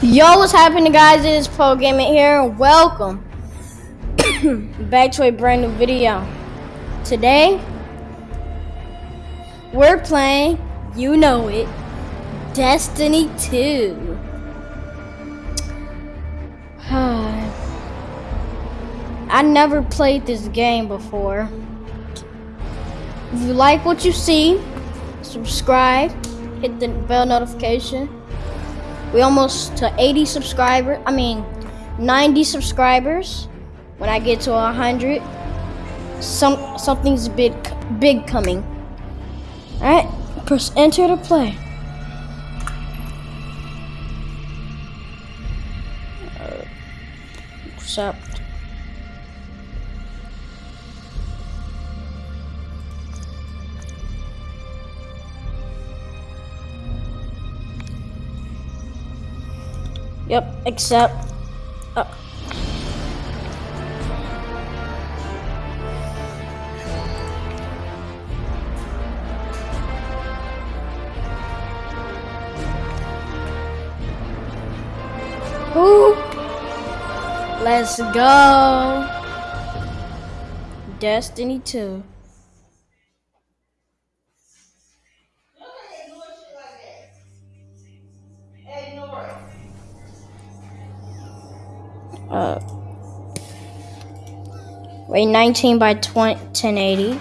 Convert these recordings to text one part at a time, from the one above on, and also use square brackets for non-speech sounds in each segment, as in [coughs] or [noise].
Yo, what's happening, guys? It is Pro here, welcome [coughs] back to a brand new video. Today, we're playing, you know it, Destiny 2. [sighs] I never played this game before. If you like what you see, subscribe, hit the bell notification we almost to 80 subscribers. I mean, 90 subscribers. When I get to 100, some something's big big coming. All right, press enter to play. Uh, accept. Yep, except... Uh. Let's go. Destiny 2. Wait 19 by 20, 1080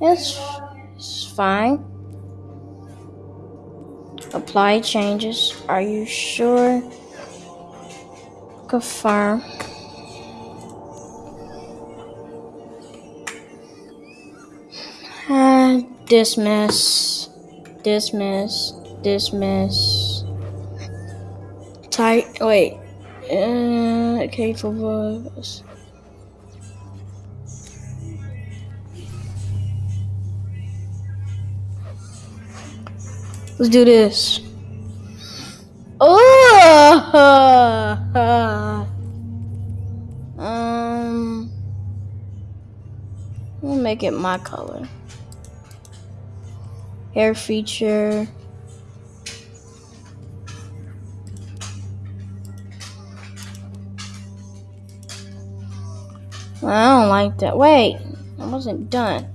it's, it's fine. Apply changes. Are you sure? Confirm. Uh, dismiss. Dismiss. Dismiss. Type wait. Uh, okay, for. Let's do this. Oh! [laughs] um, we'll make it my color. Hair feature. I don't like that. Wait, I wasn't done.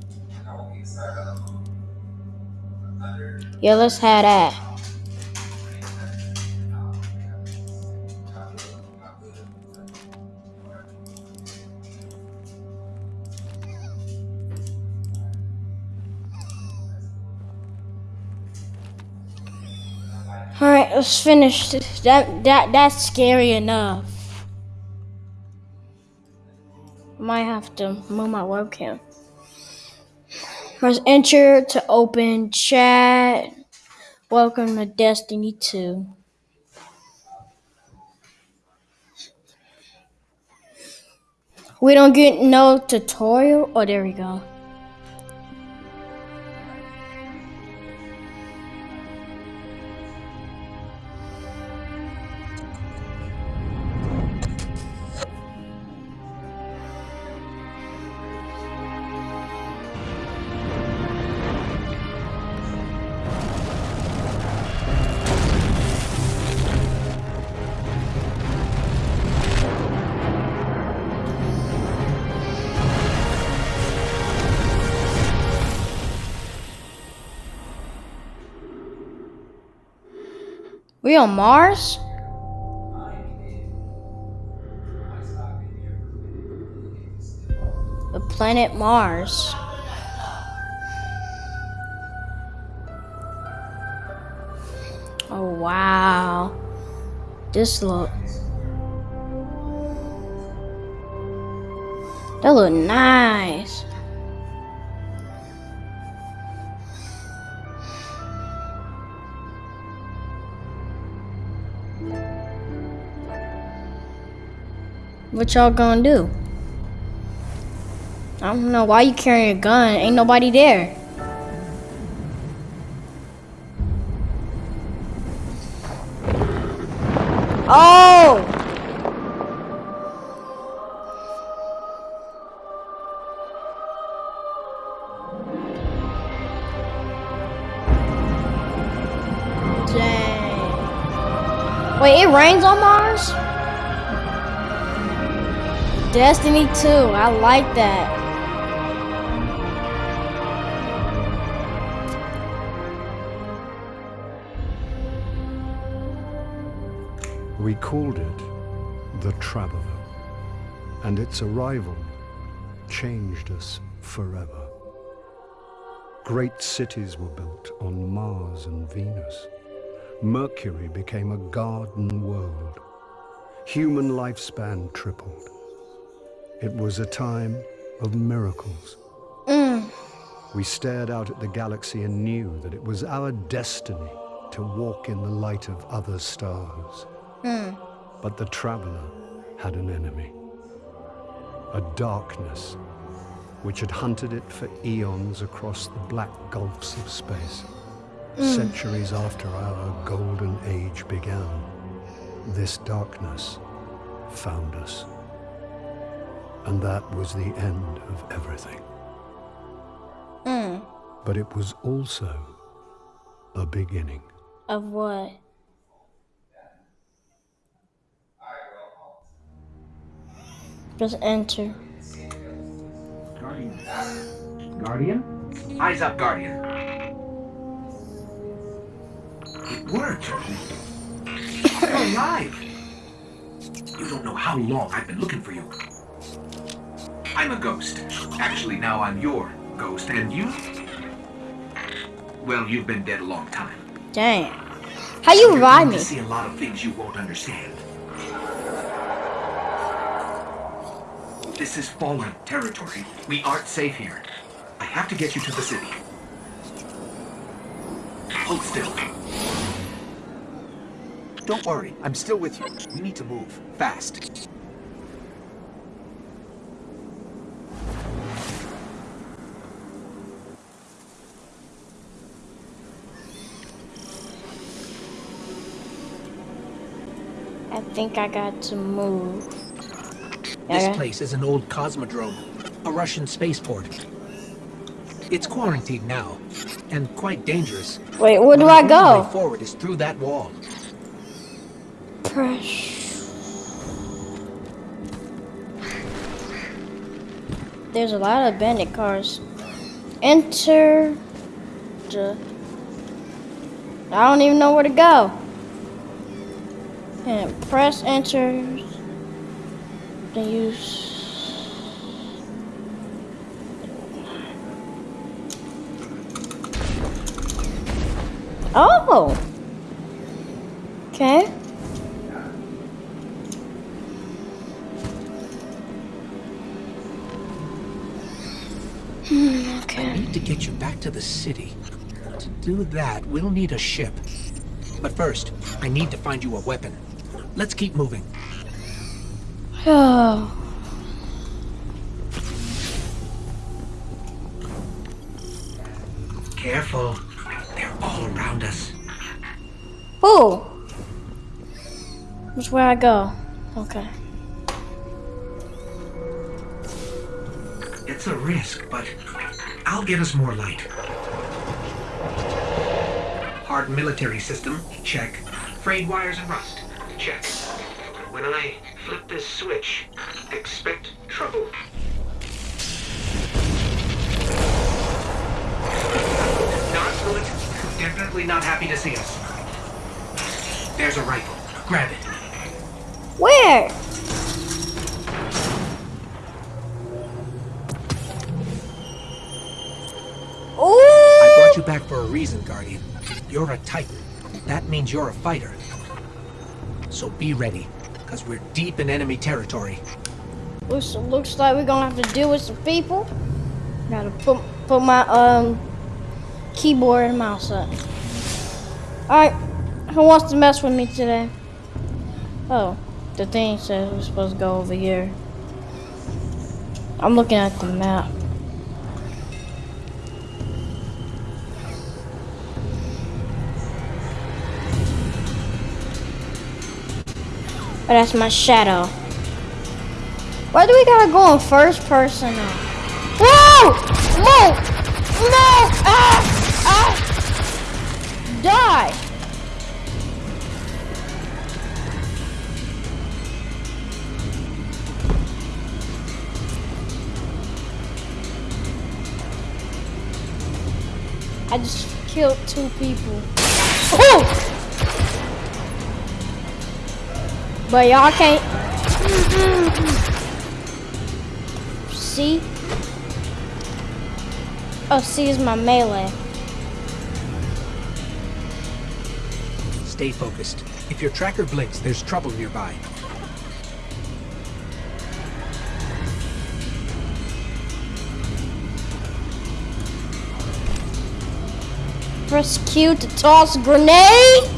Yeah, let's have that. All right, let's finish. That that that's scary enough. might have to move my webcam. Press enter to open chat. Welcome to Destiny 2. We don't get no tutorial. Oh, there we go. We on Mars? The planet Mars. Oh wow. This look. That look nice. What y'all gonna do? I don't know. Why you carrying a gun? Ain't nobody there. Oh! Dang. Wait, it rains on Destiny 2, I like that. We called it the Traveler, and its arrival changed us forever. Great cities were built on Mars and Venus. Mercury became a garden world. Human lifespan tripled. It was a time of miracles. Mm. We stared out at the galaxy and knew that it was our destiny to walk in the light of other stars. Mm. But the traveler had an enemy. A darkness which had hunted it for eons across the black gulfs of space. Mm. Centuries after our golden age began, this darkness found us. And that was the end of everything. Hmm. But it was also a beginning. Of what? Just enter. Guardian. Guardian? Eyes up, Guardian. It worked. You're alive. You don't know how long I've been looking for you. I'm a ghost. Actually, now I'm your ghost, and you? Well, you've been dead a long time. Dang. How you You're going me? see a lot of things you won't understand. This is fallen territory. We aren't safe here. I have to get you to the city. Hold still. Don't worry, I'm still with you. We need to move. Fast. I think I got to move. This Okay. place is an old cosmodrome, a Russian spaceport. It's quarantined now, and quite dangerous. Wait, where do But I go? way forward is through that wall. Press. There's a lot of bandit cars. Enter. the- I don't even know where to go. And press enter. Then use. Oh. Okay. Hmm, I need to get you back to the city. To do that, we'll need a ship. But first, I need to find you a weapon. Let's keep moving. Oh. [sighs] Careful. They're all around us. Who? Which way I go? Okay. It's a risk, but I'll get us more light. Hard military system, check. Frayed wires and rust, check. When I flip this switch, expect trouble. Not good. Definitely not happy to see us. There's a rifle. Grab it. Where? I brought you back for a reason, Guardian. You're a Titan. That means you're a fighter. So be ready, because we're deep in enemy territory. Looks, looks like we're gonna have to deal with some people. Gotta put put my um keyboard and mouse up. Alright, who wants to mess with me today? Oh, the thing says we're supposed to go over here. I'm looking at the map. Oh, that's my shadow. Why do we gotta go in first person now? Whoa! No! No! Ah! Ah! Die! I just killed two people. Oh! But y'all can't. See? Oh, C is my melee. Stay focused. If your tracker blinks, there's trouble nearby. Press Q to toss grenade.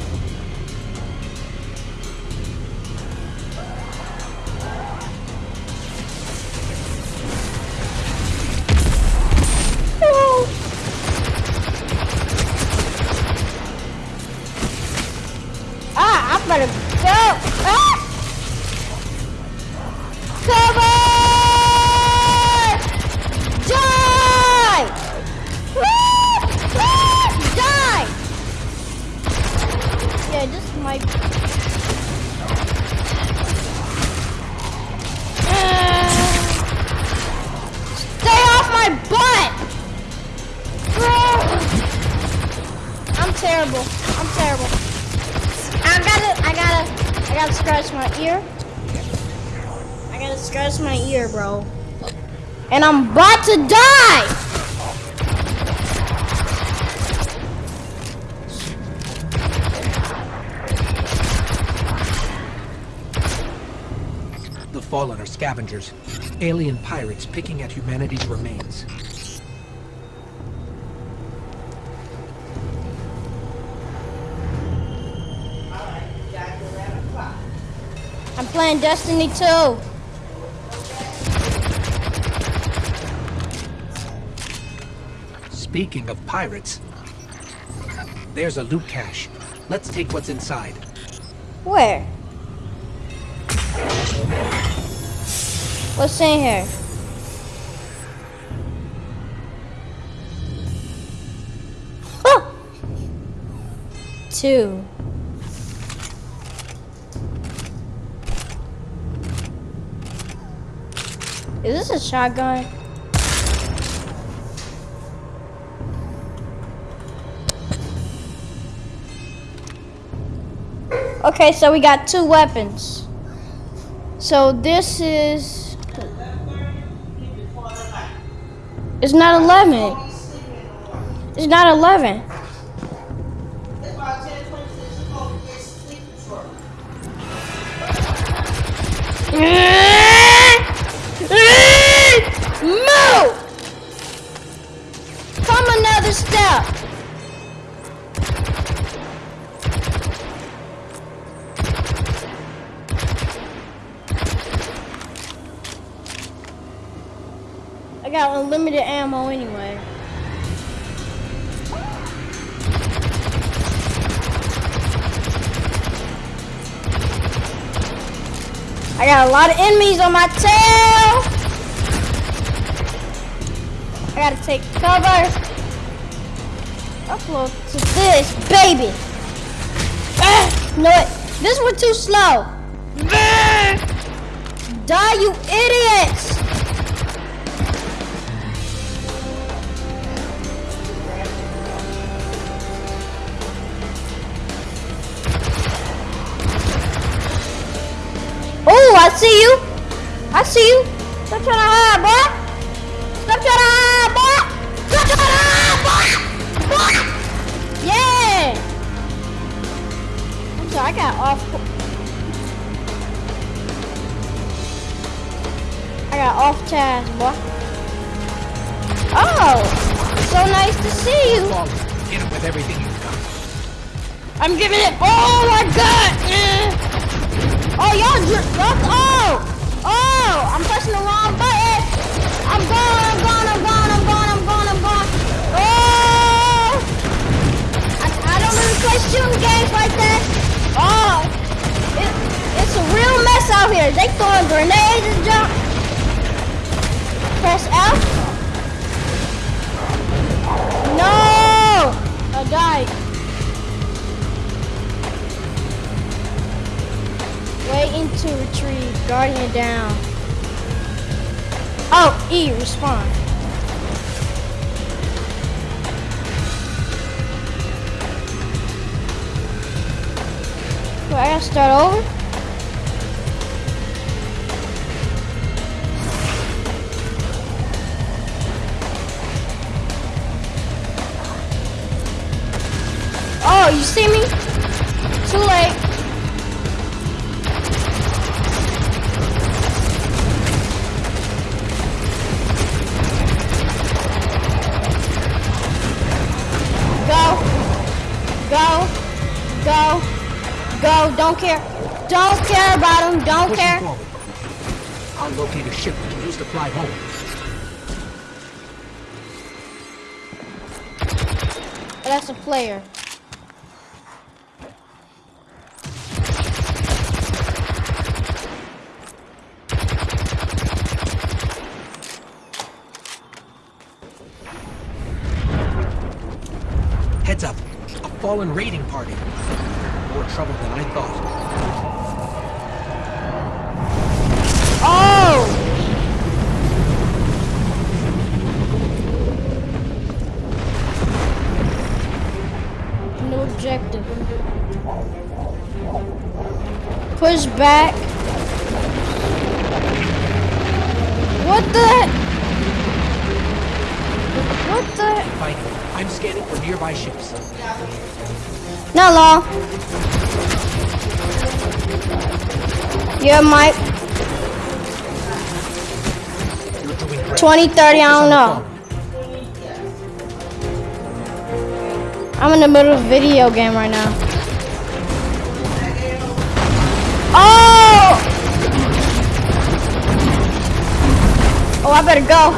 Terrible. I'm terrible. I gotta, I gotta, I gotta scratch my ear. I gotta scratch my ear, bro. And I'm about to die! The Fallen are scavengers. Alien pirates picking at humanity's remains. Playing Destiny 2. Speaking of pirates, there's a loot cache. Let's take what's inside. Where? What's in here? Two. Is this a shotgun? Okay, so we got two weapons. So this is. It's not 11. It's not 11. On my tail. I gotta take cover. Upload to this, baby. Ah, no. This one too slow. Ah, Die, you idiots! Oh, I see you. I see you. Stop trying to hide, boy. Stop trying to hide, boy. Stop trying to hide, boy. Boy. Yeah. I'm sorry, I got off. I got off task, boy. Oh, so nice to see you. Hit 'em with everything you've got. I'm giving it. Oh my god! Eh. Oh y'all, y'all. Oh, I'm pressing the wrong button. I'm gone. I'm gone. I'm gone. I'm gone. I'm gone. I'm gone. Oh! I, I don't really play shooting games like that. Oh, it, it's a real mess out here. They throwing grenades and jump. Press F. No! I died. Waiting to retrieve. Guardian down. Oh, E, respawn. Do I gotta start over? Oh, you see me? Too late. Care about him. Don't Pushing care. forward. I'll locate a ship we can use to fly home. That's a player. Heads up. A fallen raiding party. More trouble than I thought. Objective. Push back. What the? What the? Fighting. I'm scanning for nearby ships. Not long. Yeah, Mike. You're doing great. 20, 30, I don't know. I'm in the middle of a video game right now. Oh! Oh, I better go.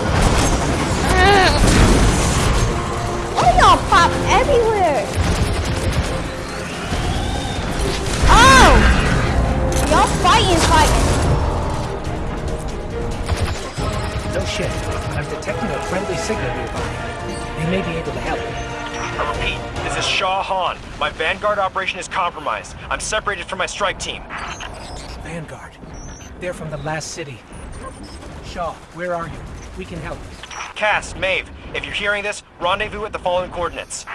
Shaw Han. My Vanguard operation is compromised. I'm separated from my strike team. Vanguard. They're from the last city. Shaw, where are you? We can help. Cass, Maeve, if you're hearing this, rendezvous at the following coordinates.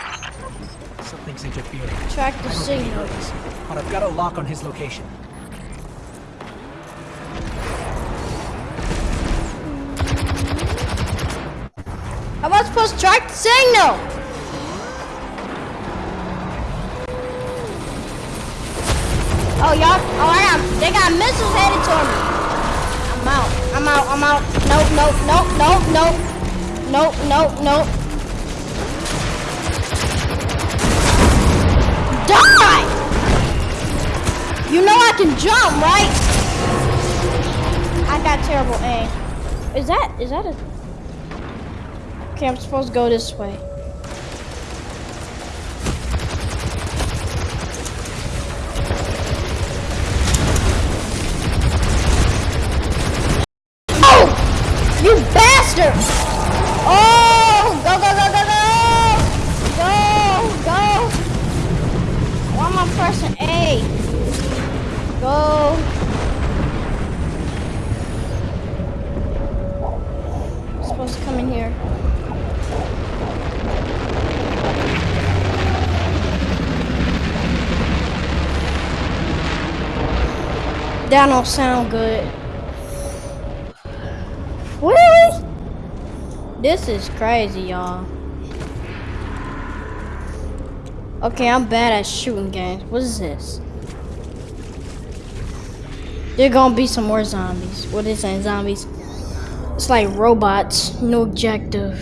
Something's interfering. Track the I don't think he signal. but I've got a lock on his location. How am I supposed to track the signal? Oh, y'all, oh, I got, they got missiles headed toward me. I'm out, I'm out, I'm out. Nope, nope, nope, nope, nope. Nope, nope, nope. Die! You know I can jump, right? I got terrible aim. Is that, is that a... Okay, I'm supposed to go this way. Oh! You bastard! Oh! Go, go, go, go, go! Go, go! Am I pressing A? Go. supposed to come in here. That don't sound good. Really? This is crazy, y'all. Okay, I'm bad at shooting games. What is this? There gonna be some more zombies. What is that, zombies? It's like robots, no objective.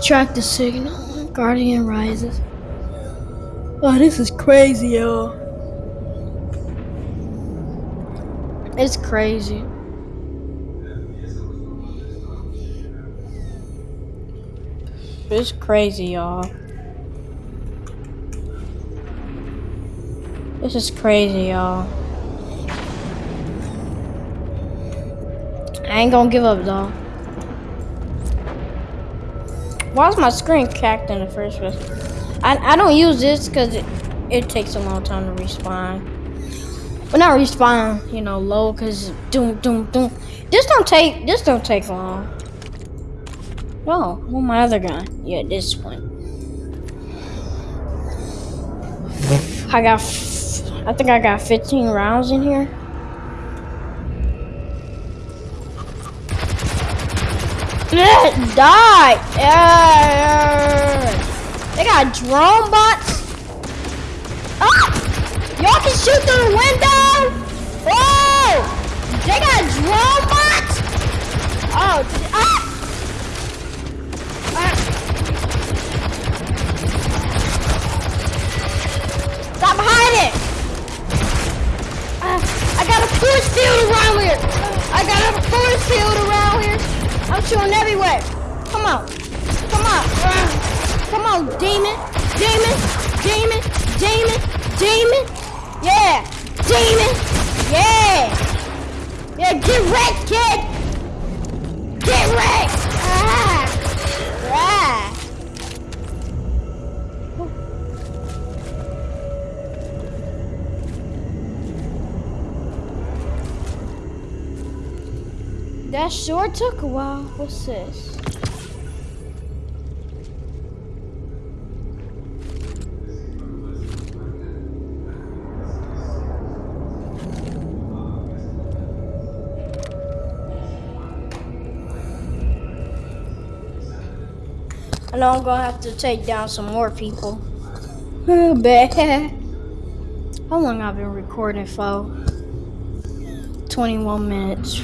Track the signal. Guardian rises. Oh, this is crazy, y'all. It's crazy. It's crazy, y'all. This is crazy, y'all. I ain't gonna give up, though. Why is my screen cracked in the first place? I, I don't use this because it, it takes a long time to respawn. Well, not respawn, you know, low, because doom, doom, doom. This don't take, this don't take long. Oh, well, my other gun. Yeah, this one. I got I think I got 15 rounds in here. Die! They got drone bots. Ah! Y'all can shoot through the window. Oh! They got drone bots. Oh! Ah! I'm shooting everywhere! Come on! Come on! Come on, demon! Demon! Demon! Demon! Demon! Yeah! Demon! Yeah! Yeah, get wrecked, kid! Get wrecked! That sure took a while. What's this? I know I'm gonna have to take down some more people. [laughs] Oh, bad. How long I've been recording for? 21 minutes.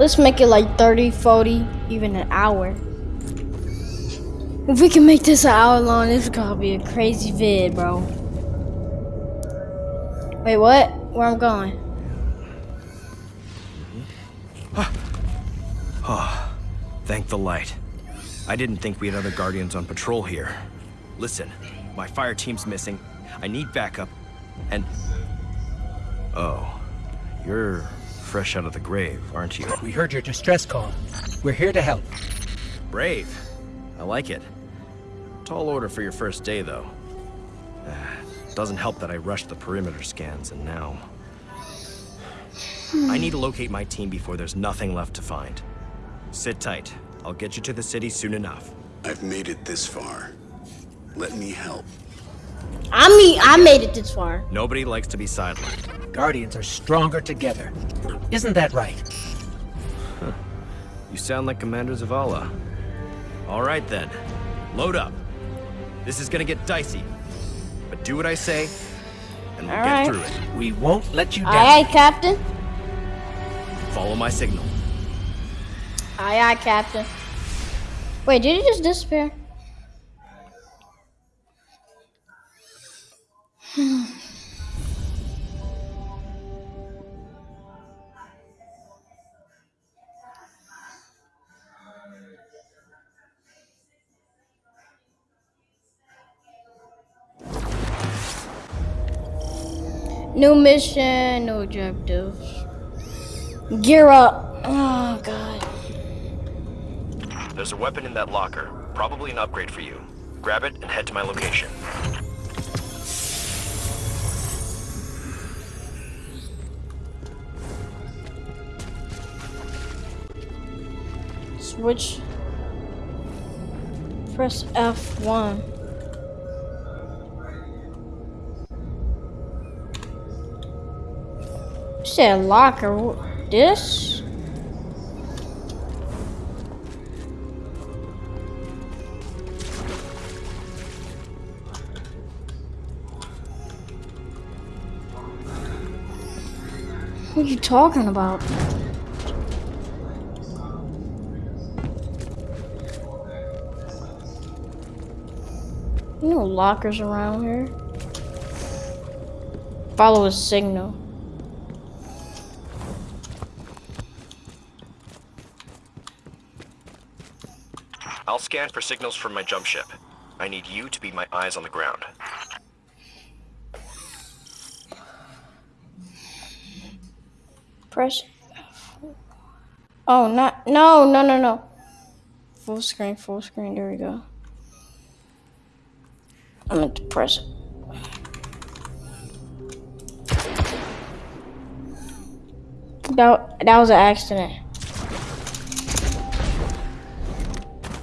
Let's make it like 30, 40, even an hour. If we can make this an hour long, this is gonna be a crazy vid, bro. Wait, what? Where I'm going? Oh, [sighs] thank the light. I didn't think we had other Guardians on patrol here. Listen, my fire team's missing. I need backup. And... Oh, you're fresh out of the grave, aren't you? We heard your distress call. We're here to help. Brave. I like it. Tall order for your first day, though. Uh, doesn't help that I rushed the perimeter scans, and now... I need to locate my team before there's nothing left to find. Sit tight. I'll get you to the city soon enough. I've made it this far. Let me help. I mean, I made it this far. Nobody likes to be sidelined. Guardians are stronger together. Isn't that right? You sound like Commander Zavala. All right then. Load up. This is gonna get dicey. But do what I say, and we'll All get right. through it. We won't let you down. Aye, aye, Captain. Follow my signal. Aye, aye, Captain. Wait, did he just disappear? [sighs] New mission, new objectives. Gear up. Oh, God. There's a weapon in that locker. Probably an upgrade for you. Grab it and head to my location. Switch. Press F1. You said locker. This? What are you talking about? No lockers around here. Follow a signal. I'll scan for signals from my jump ship. I need you to be my eyes on the ground. Press. Oh, not. No, no, no, no. Full screen, full screen. There we go. I'm going to press it. That, that was an accident.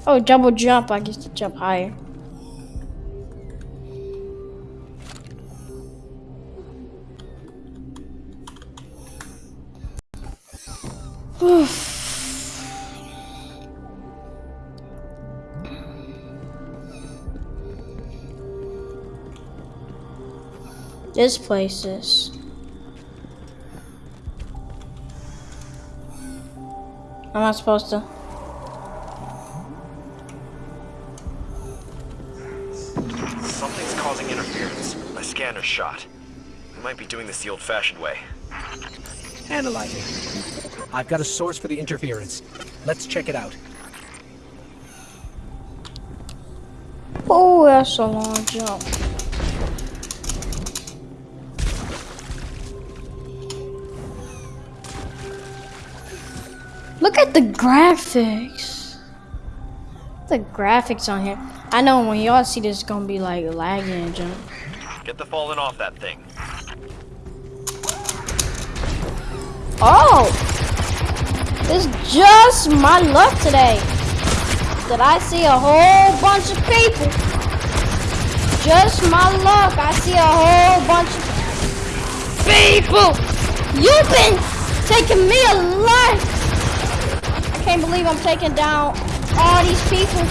Oh, double jump. I get to jump higher. Oof. This place is. I'm not supposed to. Something's causing interference. My scanner's shot. We might be doing this the old-fashioned way. Analyzing. I've got a source for the interference. Let's check it out. Oh, that's a long jump. The graphics. The graphics on here. I know when y'all see this, it's gonna be like lagging and jump. Get the fallen off that thing. Oh! It's just my luck today that I see a whole bunch of people. Just my luck. I see a whole bunch of people. You've been taking me a lot. I can't believe I'm taking down all these people.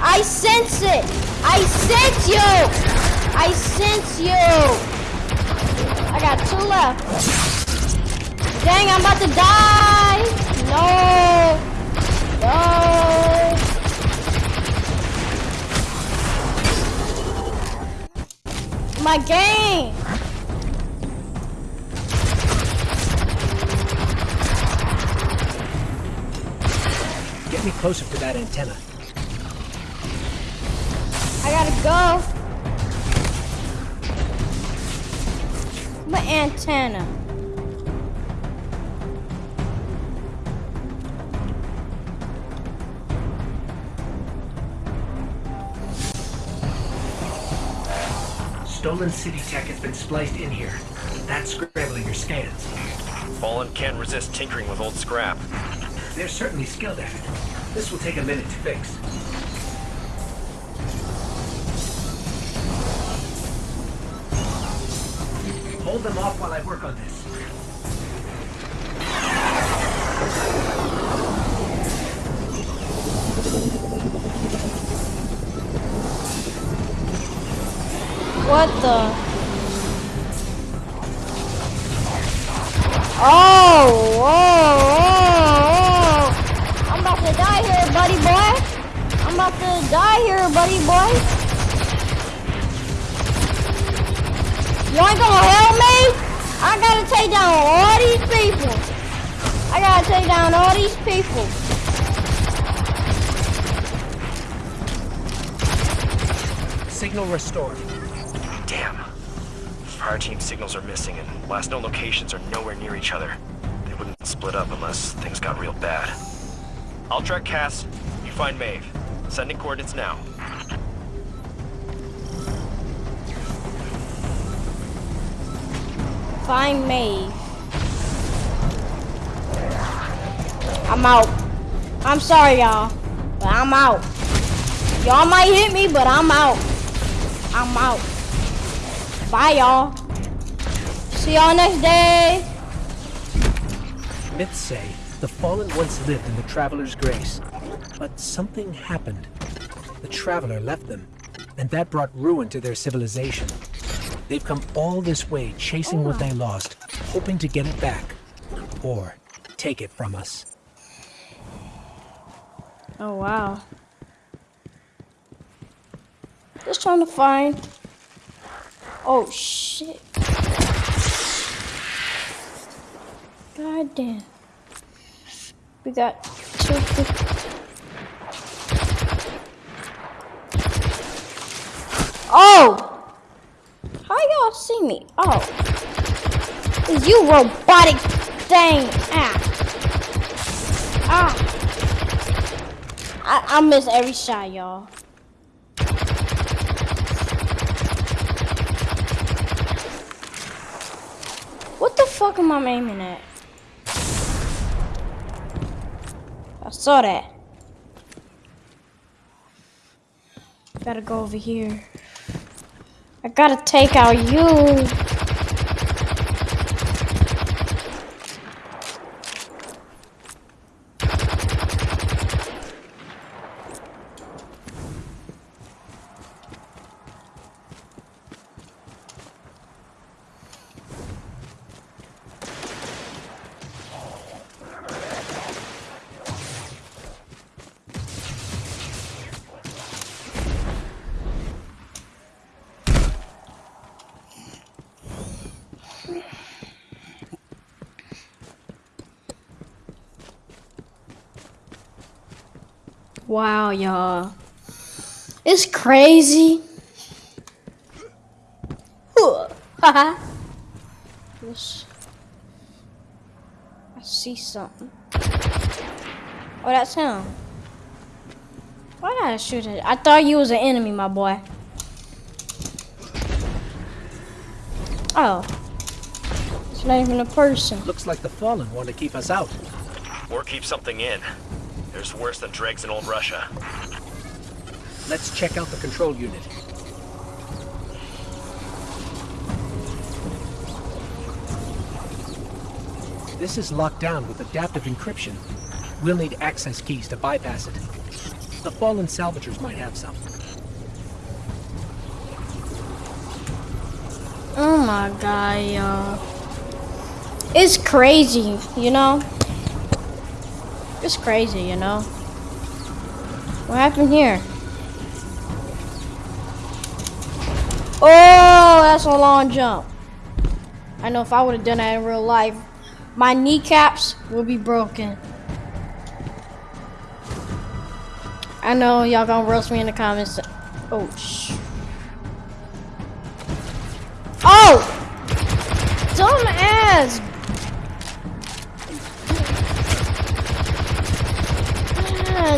I sense it. I sense you. I sense you. I got two left. Dang, I'm about to die. No. No. My game. Me closer to that antenna. I gotta go. My antenna. Stolen city tech has been spliced in here. That's scrambling your scans. Fallen can't resist tinkering with old scrap. They're certainly skilled at it. This will take a minute to fix. Hold them off while I work on this. What the? Oh, whoa, whoa, whoa. I'm about to die here, buddy boy. I'm about to die here, buddy boy. You ain't gonna help me? I gotta take down all these people. I gotta take down all these people. Signal restored. Damn. Fire team signals are missing and last known locations are nowhere near each other. They wouldn't split up unless things got real bad. I'll track Cass. You find Maeve. Sending coordinates now. Find me. I'm out. I'm sorry, y'all, but I'm out. Y'all might hit me, but I'm out. I'm out. Bye, y'all. See y'all next day. Myths say the fallen once lived in the Traveler's Grace. But something happened. The Traveler left them, and that brought ruin to their civilization. They've come all this way chasing what they lost, hoping to get it back. Or take it from us. Oh, wow. Just trying to find. Oh, shit. God damn. We got two. fif- Oh! How y'all see me? Oh. You robotic thing? Ah. Ah. I, I miss every shot, y'all. What the fuck am I aiming at? I saw that. Gotta go over here. I gotta take out you. Wow, y'all. It's crazy. Haha. Yes. I see something. Oh, that's him. Why did I shoot it? I thought you was an enemy, my boy. Oh. It's not even a person. Looks like the Fallen want to keep us out. Or keep something in. There's worse than dregs in old Russia. Let's check out the control unit. This is locked down with adaptive encryption. We'll need access keys to bypass it. The Fallen Salvagers might have some. Oh my god, y'all. It's crazy, you know? It's crazy, you know? What happened here? Oh, that's a long jump. I know if I would have done that in real life, my kneecaps would be broken. I know y'all gonna roast me in the comments. Oh, sh. Oh! Dumb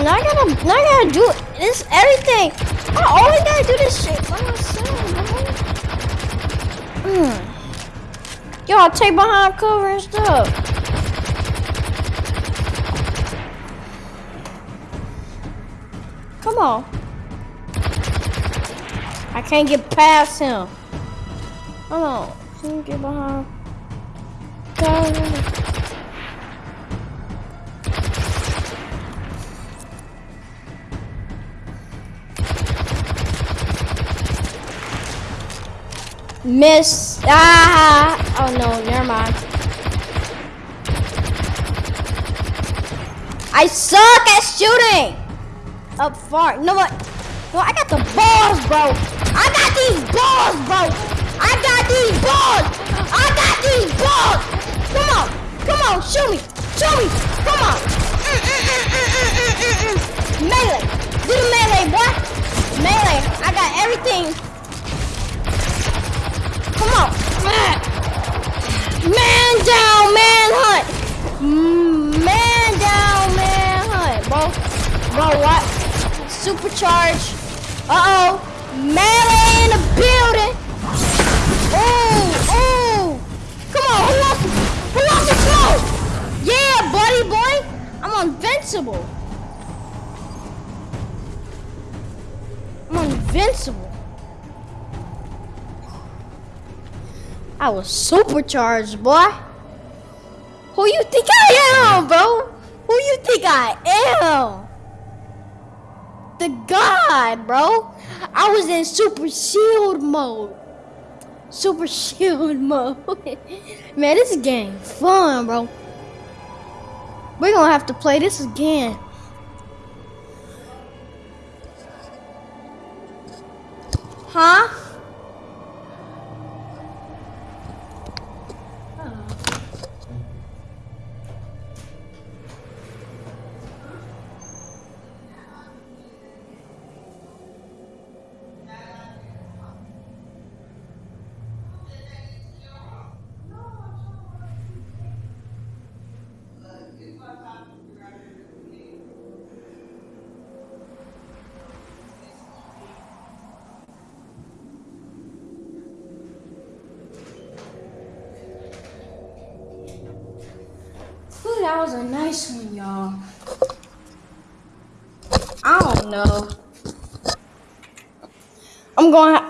Man, I gotta, I gotta do this everything. I always gotta do this shit by myself, man. Y'all take behind cover and stuff. Come on. I can't get past him. Hold on. Can you get behind? Miss. Ah! Oh no, never mind. I suck at shooting! Up far. No, what? No, I got the balls, bro. I got these balls, bro. I got these balls. I got these balls. Come on. Come on. Shoot me. Shoot me. Come on. Mm, mm, mm. Melee. Do the melee, boy. Melee. I got everything. Come on. Man down, man hunt. Mm, man down, man hunt, bro. Bro, what? Supercharge. Uh-oh. Melee in the building. Oh, oh. Come on, who wants, who wants to smoke? Yeah, buddy boy. I'm invincible. I'm invincible. I was supercharged, boy. Who you think I am, bro? Who you think I am? The god, bro. I was in super shield mode. Super shield [laughs] mode. Man, this game fun, bro. We're gonna have to play this again. Huh?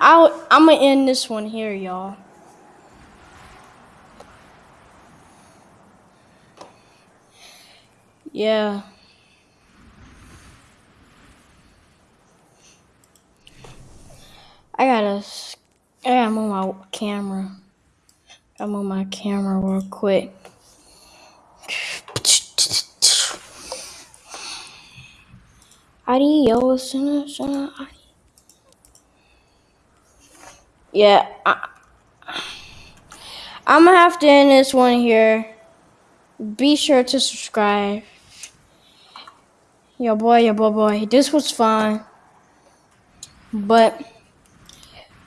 I'm going. I'll. I'm gonna end this one here, y'all. Yeah. I gotta. I gotta move my camera. I move my camera real quick. Adios. Yeah. I, I'm gonna have to end this one here. Be sure to subscribe. Yo, boy, yo, boy, boy. This was fun. But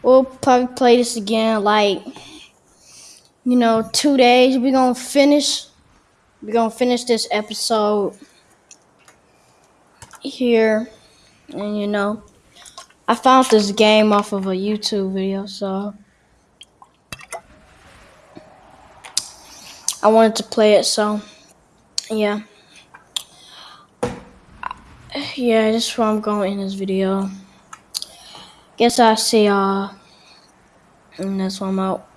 we'll probably play this again, like, you know, two days. We're going to finish. We're going to finish this episode here. And, you know, I found this game off of a YouTube video, so. I wanted to play it, so. Yeah. Yeah, this is where I'm going in this video. Guess I'll see y'all. And that's why I'm out.